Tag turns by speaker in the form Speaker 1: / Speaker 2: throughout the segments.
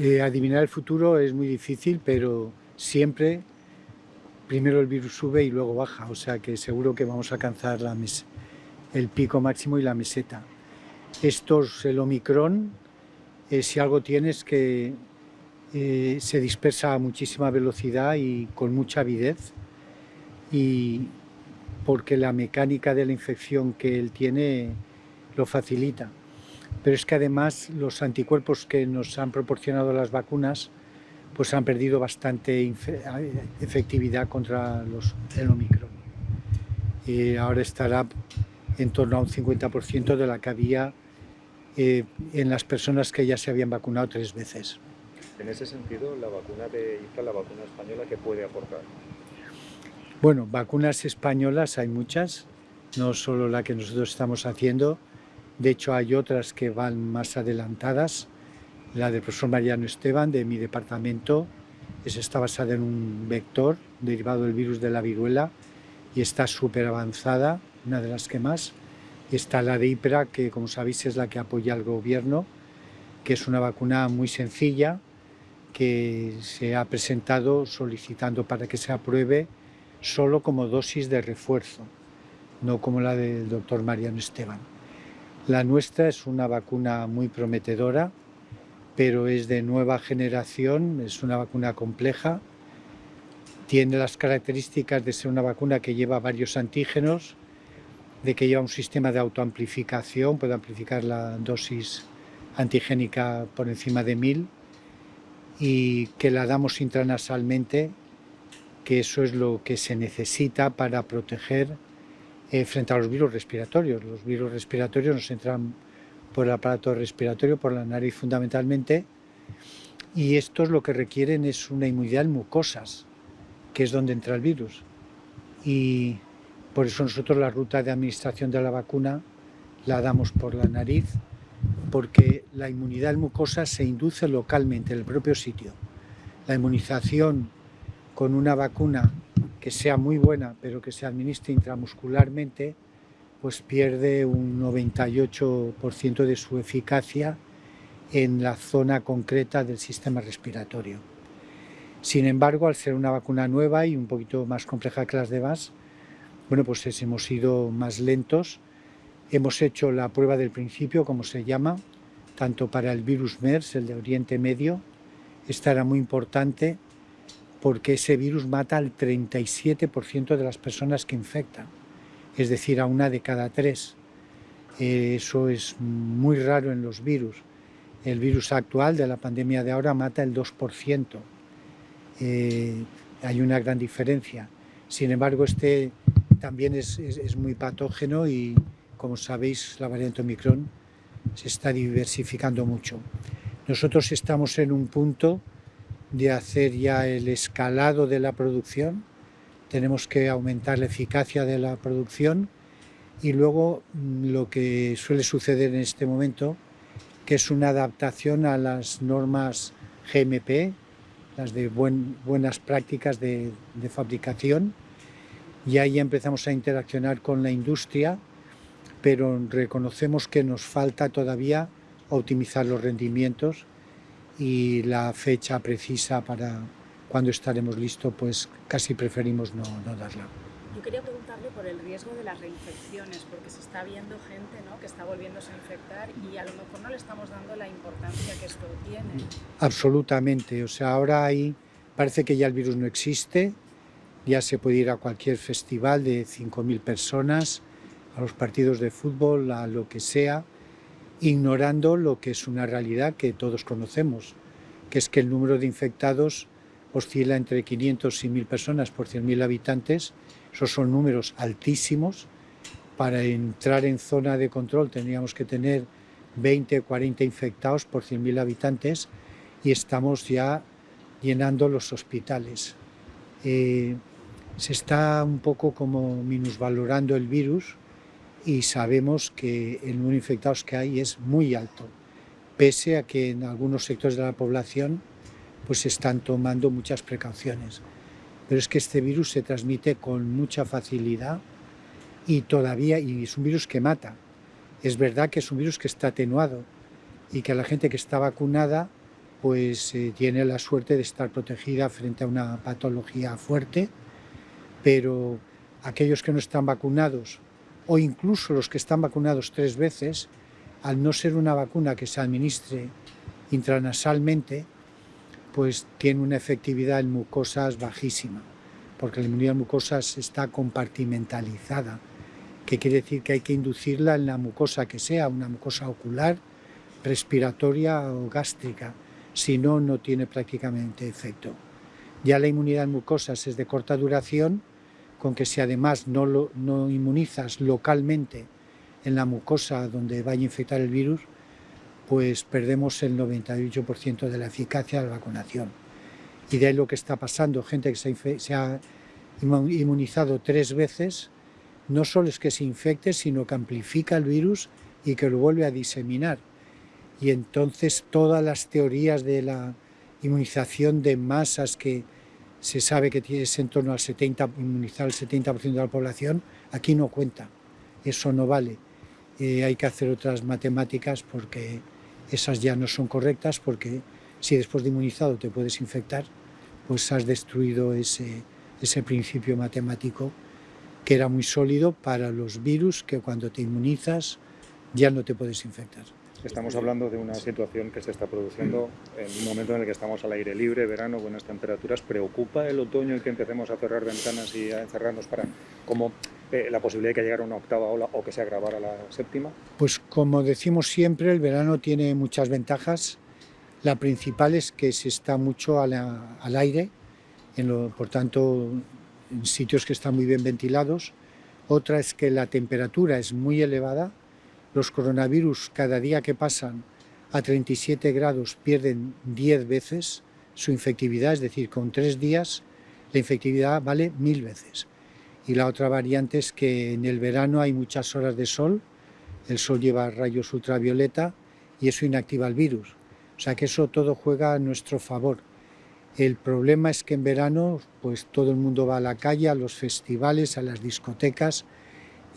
Speaker 1: Eh, adivinar el futuro es muy difícil, pero siempre primero el virus sube y luego baja, o sea que seguro que vamos a alcanzar el pico máximo y la meseta. Estos, el Omicron, eh, si algo tiene es que eh, se dispersa a muchísima velocidad y con mucha avidez, y porque la mecánica de la infección que él tiene lo facilita pero es que además los anticuerpos que nos han proporcionado las vacunas pues han perdido bastante efectividad contra los, el Omicron. Y ahora estará en torno a un 50% de la que había eh, en las personas que ya se habían vacunado tres veces.
Speaker 2: En ese sentido, la vacuna de IFA, la vacuna española, ¿qué puede aportar?
Speaker 1: Bueno, vacunas españolas hay muchas, no solo la que nosotros estamos haciendo, de hecho, hay otras que van más adelantadas. La del profesor Mariano Esteban, de mi departamento, está basada en un vector derivado del virus de la viruela y está súper avanzada, una de las que más. Está la de IPRA, que como sabéis es la que apoya al gobierno, que es una vacuna muy sencilla, que se ha presentado solicitando para que se apruebe solo como dosis de refuerzo, no como la del doctor Mariano Esteban. La nuestra es una vacuna muy prometedora, pero es de nueva generación, es una vacuna compleja, tiene las características de ser una vacuna que lleva varios antígenos, de que lleva un sistema de autoamplificación, puede amplificar la dosis antigénica por encima de 1000 y que la damos intranasalmente, que eso es lo que se necesita para proteger eh, frente a los virus respiratorios. Los virus respiratorios nos entran por el aparato respiratorio, por la nariz fundamentalmente, y estos lo que requieren es una inmunidad en mucosas, que es donde entra el virus. Y por eso nosotros la ruta de administración de la vacuna la damos por la nariz, porque la inmunidad en mucosas se induce localmente en el propio sitio. La inmunización con una vacuna que sea muy buena, pero que se administre intramuscularmente, pues pierde un 98% de su eficacia en la zona concreta del sistema respiratorio. Sin embargo, al ser una vacuna nueva y un poquito más compleja que las demás, bueno, pues hemos ido más lentos. Hemos hecho la prueba del principio, como se llama, tanto para el virus MERS, el de Oriente Medio. Esta era muy importante porque ese virus mata al 37% de las personas que infectan, es decir, a una de cada tres. Eso es muy raro en los virus. El virus actual de la pandemia de ahora mata el 2%. Eh, hay una gran diferencia. Sin embargo, este también es, es muy patógeno y, como sabéis, la variante Omicron se está diversificando mucho. Nosotros estamos en un punto de hacer ya el escalado de la producción, tenemos que aumentar la eficacia de la producción y luego mm, lo que suele suceder en este momento, que es una adaptación a las normas GMP, las de buenas prácticas de, de fabricación, y ahí empezamos a interaccionar con la industria, pero reconocemos que nos falta todavía optimizar los rendimientos y la fecha precisa para cuando estaremos listos, pues casi preferimos no, no, darla.
Speaker 3: Yo quería preguntarle por el riesgo de las reinfecciones, porque se está viendo gente ¿no? que está volviéndose a infectar y a lo mejor no le estamos dando la importancia que esto tiene.
Speaker 1: Absolutamente, o sea, ahora hay, parece que ya el virus no existe, ya se puede ir a cualquier festival de 5.000 personas, a los partidos de fútbol, a lo que sea, ignorando lo que es una realidad que todos conocemos, que es que el número de infectados oscila entre 500 y 1.000 personas por 100.000 habitantes. Esos son números altísimos. Para entrar en zona de control tendríamos que tener 20 o 40 infectados por 100.000 habitantes y estamos ya llenando los hospitales. Eh, se está un poco como minusvalorando el virus y sabemos que el número de infectados que hay es muy alto, pese a que en algunos sectores de la población pues se están tomando muchas precauciones. Pero es que este virus se transmite con mucha facilidad y todavía y es un virus que mata. Es verdad que es un virus que está atenuado y que la gente que está vacunada pues eh, tiene la suerte de estar protegida frente a una patología fuerte, pero aquellos que no están vacunados o incluso los que están vacunados tres veces, al no ser una vacuna que se administre intranasalmente, pues tiene una efectividad en mucosas bajísima, porque la inmunidad en mucosas está compartimentalizada, que quiere decir que hay que inducirla en la mucosa que sea, una mucosa ocular, respiratoria o gástrica, si no, no tiene prácticamente efecto. Ya la inmunidad en mucosas es de corta duración, con que si además no, no inmunizas localmente en la mucosa donde vaya a infectar el virus, pues perdemos el 98% de la eficacia de la vacunación. Y de ahí lo que está pasando, gente que se, ha inmunizado tres veces, no solo es que se infecte, sino que amplifica el virus y que lo vuelve a diseminar. Y entonces todas las teorías de la inmunización de masas que se sabe que es en torno al 70, inmunizar al 70% de la población, aquí no cuenta, eso no vale. Eh, hay que hacer otras matemáticas porque esas ya no son correctas, porque si después de inmunizado te puedes infectar, pues has destruido ese, ese principio matemático que era muy sólido para los virus que cuando te inmunizas ya no te puedes infectar.
Speaker 2: Estamos hablando de una situación que se está produciendo en un momento en el que estamos al aire libre, verano, buenas temperaturas. ¿Preocupa el otoño el que empecemos a cerrar ventanas y a encerrarnos para como eh, la posibilidad de que llegara una octava ola o que se agravara la séptima?
Speaker 1: Pues como decimos siempre, el verano tiene muchas ventajas. La principal es que se está mucho al aire, en por tanto en sitios que están muy bien ventilados. Otra es que la temperatura es muy elevada, los coronavirus cada día que pasan a 37 grados pierden 10 veces su infectividad, es decir, con tres días la infectividad vale mil veces. Y la otra variante es que en el verano hay muchas horas de sol, el sol lleva rayos ultravioleta y eso inactiva el virus. O sea que eso todo juega a nuestro favor. El problema es que en verano pues todo el mundo va a la calle, a los festivales, a las discotecas,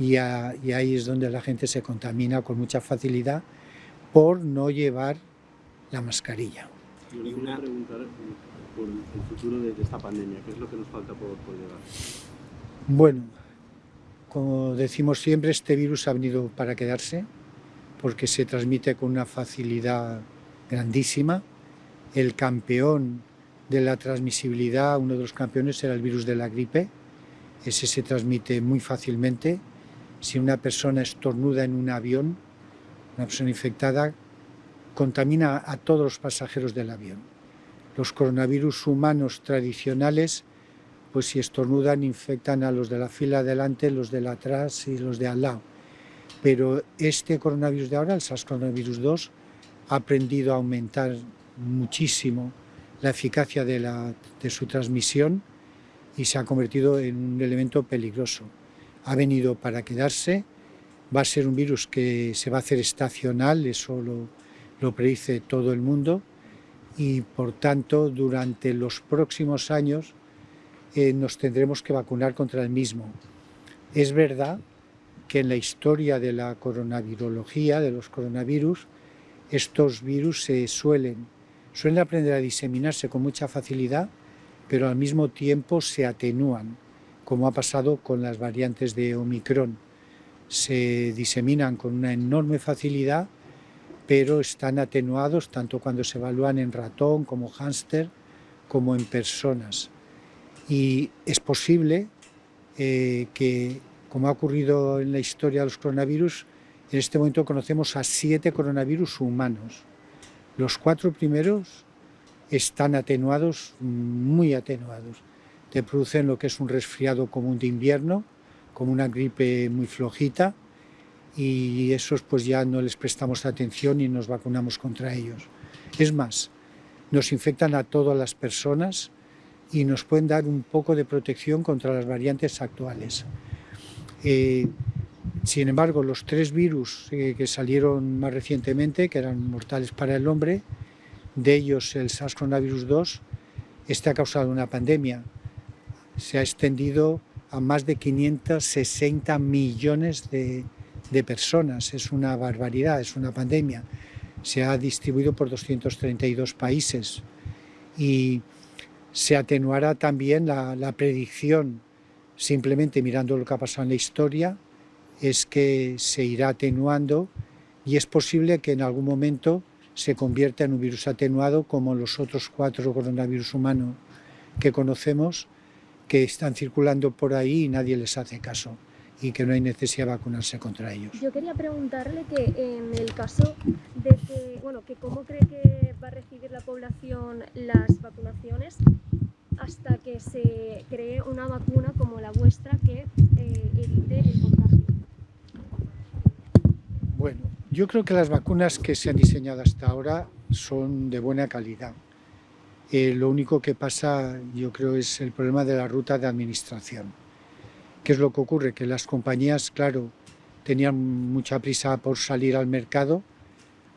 Speaker 1: y, ahí es donde la gente se contamina con mucha facilidad por no llevar la mascarilla.
Speaker 4: Y una preguntar por el futuro de, esta pandemia, ¿qué es lo que nos falta por, por llegar?
Speaker 1: Bueno, como decimos siempre, este virus ha venido para quedarse porque se transmite con una facilidad grandísima. El campeón de la transmisibilidad, uno de los campeones era el virus de la gripe, ese se transmite muy fácilmente si una persona estornuda en un avión, una persona infectada, contamina a todos los pasajeros del avión. Los coronavirus humanos tradicionales, pues si estornudan, infectan a los de la fila adelante, los de la atrás y los de al lado. Pero este coronavirus de ahora, el SARS-CoV-2, 2, ha aprendido a aumentar muchísimo la eficacia de su transmisión y se ha convertido en un elemento peligroso ha venido para quedarse, va a ser un virus que se va a hacer estacional, eso lo, predice todo el mundo, y por tanto durante los próximos años eh, nos tendremos que vacunar contra el mismo. Es verdad que en la historia de la coronavirología, de los coronavirus, estos virus se suelen, suelen aprender a diseminarse con mucha facilidad, pero al mismo tiempo se atenúan como ha pasado con las variantes de Omicron. Se diseminan con una enorme facilidad, pero están atenuados tanto cuando se evalúan en ratón como hámster, como en personas. Y es posible eh, que, como ha ocurrido en la historia de los coronavirus, en este momento conocemos a siete coronavirus humanos. Los cuatro primeros están atenuados, muy atenuados te producen lo que es un resfriado común de invierno, como una gripe muy flojita, y esos pues ya no les prestamos atención y nos vacunamos contra ellos. Es más, nos infectan a todas las personas y nos pueden dar un poco de protección contra las variantes actuales. Eh, sin embargo, los tres virus eh, que salieron más recientemente, que eran mortales para el hombre, de ellos el SARS-CoV-2, este ha causado una pandemia se ha extendido a más de 560 millones de, personas. Es una barbaridad, es una pandemia. se ha distribuido por 232 países y se atenuará también la, la predicción, simplemente mirando lo que ha pasado en la historia, es que se irá atenuando y es posible que en algún momento se convierta en un virus atenuado como los otros cuatro coronavirus humanos que conocemos que están circulando por ahí y nadie les hace caso y que no hay necesidad de vacunarse contra ellos.
Speaker 5: Yo quería preguntarle que en el caso de que, bueno, que cómo cree que va a recibir la población las vacunaciones hasta que se cree una vacuna como la vuestra que eh, evite el contagio.
Speaker 1: Bueno, yo creo que las vacunas que se han diseñado hasta ahora son de buena calidad. Eh, lo único que pasa, yo creo, es el problema de la ruta de administración. ¿Qué es lo que ocurre? Que las compañías, claro, tenían mucha prisa por salir al mercado,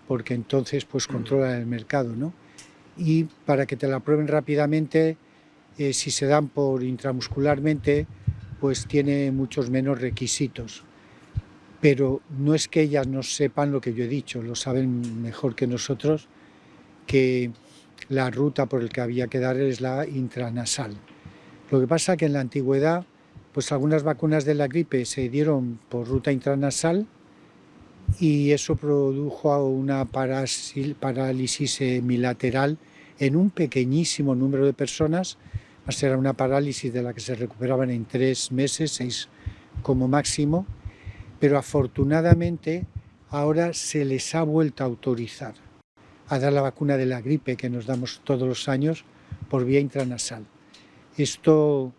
Speaker 1: porque entonces pues controlan el mercado, ¿no? Y para que te la prueben rápidamente, eh, si se dan por intramuscularmente, pues tiene muchos menos requisitos pero no es que ellas no sepan lo que yo he dicho, lo saben mejor que nosotros, que la ruta por la que había que dar es la intranasal. Lo que pasa es que en la antigüedad, pues algunas vacunas de la gripe se dieron por ruta intranasal y eso produjo una parálisis semilateral en un pequeñísimo número de personas, era una parálisis de la que se recuperaban en tres meses, seis como máximo, pero afortunadamente ahora se les ha vuelto a autorizar a dar la vacuna de la gripe que nos damos todos los años por vía intranasal. Esto,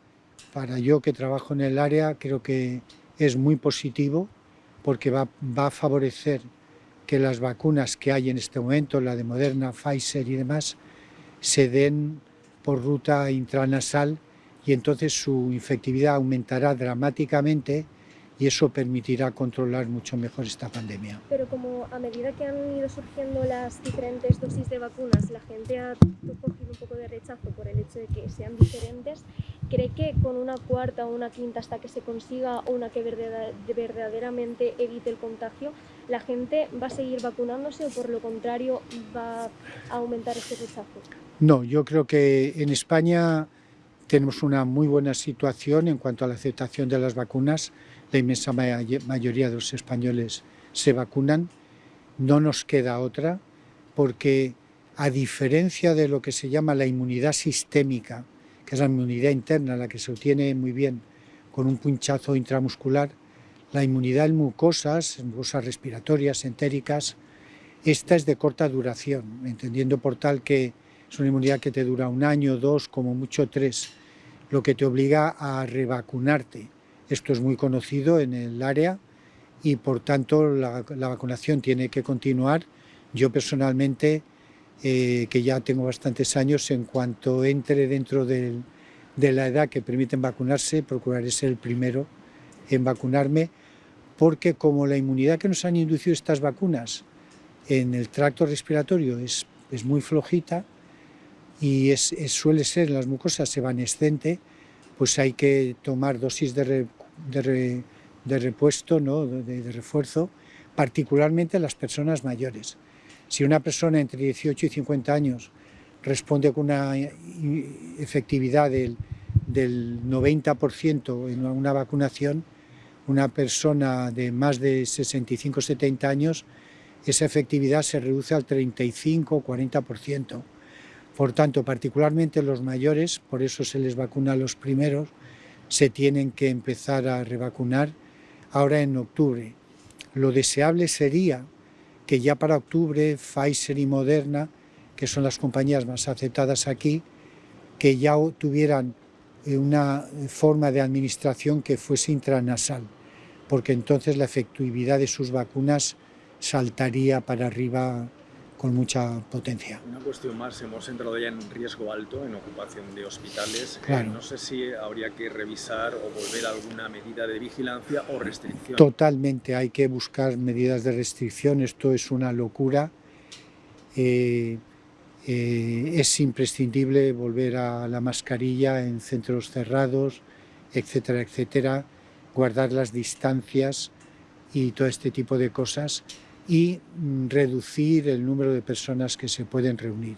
Speaker 1: para yo que trabajo en el área, creo que es muy positivo porque va, a favorecer que las vacunas que hay en este momento, la de Moderna, Pfizer y demás, se den por ruta intranasal y entonces su infectividad aumentará dramáticamente y eso permitirá controlar mucho mejor esta pandemia.
Speaker 5: Pero como a medida que han ido surgiendo las diferentes dosis de vacunas, la gente ha cogido un poco de rechazo por el hecho de que sean diferentes, ¿cree que con una cuarta o una quinta hasta que se consiga una que verdaderamente evite el contagio, la gente va a seguir vacunándose o por lo contrario va a aumentar ese rechazo?
Speaker 1: No, yo creo que en España tenemos una muy buena situación en cuanto a la aceptación de las vacunas. La inmensa mayoría de los españoles se vacunan, no nos queda otra, porque a diferencia de lo que se llama la inmunidad sistémica, que es la inmunidad interna, la que se obtiene muy bien con un punchazo intramuscular, la inmunidad en mucosas, en mucosas respiratorias, entéricas, esta es de corta duración, entendiendo por tal que es una inmunidad que te dura un año, dos, como mucho tres, lo que te obliga a revacunarte. Esto es muy conocido en el área y por tanto la, vacunación tiene que continuar. Yo personalmente, eh, que ya tengo bastantes años, en cuanto entre dentro de la edad que permiten vacunarse, procuraré ser el primero en vacunarme, porque como la inmunidad que nos han inducido estas vacunas en el tracto respiratorio es, es muy flojita y es, suele ser las mucosas evanescente, pues hay que tomar dosis de, de, repuesto, ¿no? de, refuerzo, particularmente las personas mayores. Si una persona entre 18 y 50 años responde con una efectividad del, del 90% en una vacunación, una persona de más de 65-70 años, esa efectividad se reduce al 35-40%. Por tanto, particularmente los mayores, por eso se les vacuna a los primeros, se tienen que empezar a revacunar ahora en octubre. Lo deseable sería que ya para octubre Pfizer y Moderna, que son las compañías más aceptadas aquí, que ya tuvieran eh, una forma de administración que fuese intranasal, porque entonces la efectividad de sus vacunas saltaría para arriba con mucha potencia.
Speaker 6: Una cuestión más, hemos entrado ya en riesgo alto en ocupación de hospitales.
Speaker 1: Eh,
Speaker 6: no sé si habría que revisar o volver a alguna medida de vigilancia o restricción.
Speaker 1: Totalmente, hay que buscar medidas de restricción, esto es una locura. Eh, eh, es imprescindible volver a la mascarilla en centros cerrados, etcétera, etcétera, guardar las distancias y todo este tipo de cosas y mm, reducir el número de personas que se pueden reunir.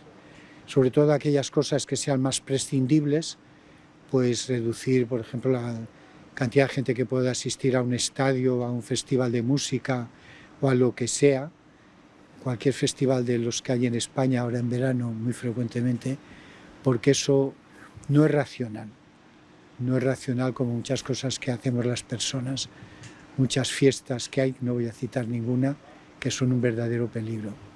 Speaker 1: Sobre todo aquellas cosas que sean más prescindibles, pues reducir, por ejemplo, la cantidad de gente que pueda asistir a un estadio, a un festival de música o a lo que sea, cualquier festival de los que hay en España ahora en verano muy frecuentemente, porque eso no es racional. No es racional como muchas cosas que hacemos las personas, muchas fiestas que hay, no voy a citar ninguna, que son un verdadero peligro.